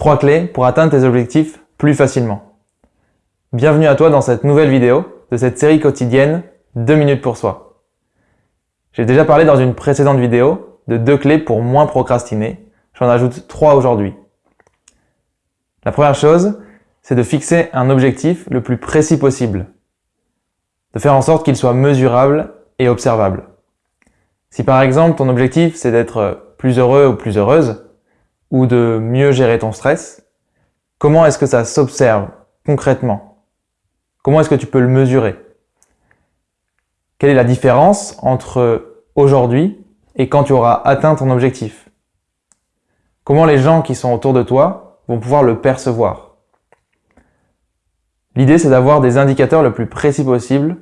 Trois clés pour atteindre tes objectifs plus facilement. Bienvenue à toi dans cette nouvelle vidéo de cette série quotidienne 2 minutes pour soi. J'ai déjà parlé dans une précédente vidéo de deux clés pour moins procrastiner. J'en ajoute trois aujourd'hui. La première chose, c'est de fixer un objectif le plus précis possible. De faire en sorte qu'il soit mesurable et observable. Si par exemple ton objectif c'est d'être plus heureux ou plus heureuse, ou de mieux gérer ton stress, comment est-ce que ça s'observe concrètement? Comment est-ce que tu peux le mesurer? Quelle est la différence entre aujourd'hui et quand tu auras atteint ton objectif? Comment les gens qui sont autour de toi vont pouvoir le percevoir? L'idée, c'est d'avoir des indicateurs le plus précis possible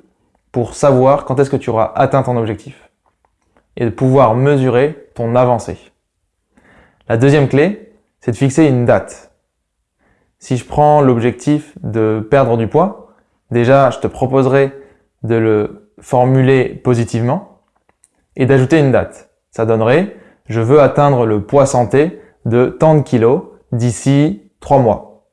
pour savoir quand est-ce que tu auras atteint ton objectif et de pouvoir mesurer ton avancée. La deuxième clé, c'est de fixer une date. Si je prends l'objectif de perdre du poids, déjà, je te proposerai de le formuler positivement et d'ajouter une date. Ça donnerait « je veux atteindre le poids santé de tant de kilos d'ici trois mois ».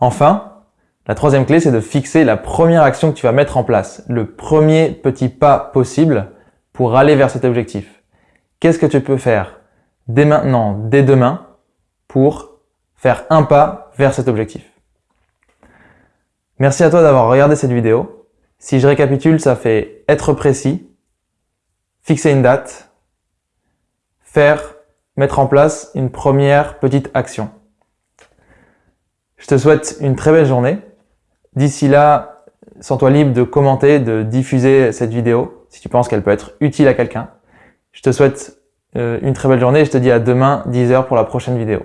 Enfin, la troisième clé, c'est de fixer la première action que tu vas mettre en place, le premier petit pas possible pour aller vers cet objectif. Qu'est-ce que tu peux faire dès maintenant, dès demain, pour faire un pas vers cet objectif? Merci à toi d'avoir regardé cette vidéo. Si je récapitule, ça fait être précis, fixer une date, faire, mettre en place une première petite action. Je te souhaite une très belle journée. D'ici là, sens-toi libre de commenter, de diffuser cette vidéo si tu penses qu'elle peut être utile à quelqu'un. Je te souhaite euh, une très belle journée et je te dis à demain 10h pour la prochaine vidéo.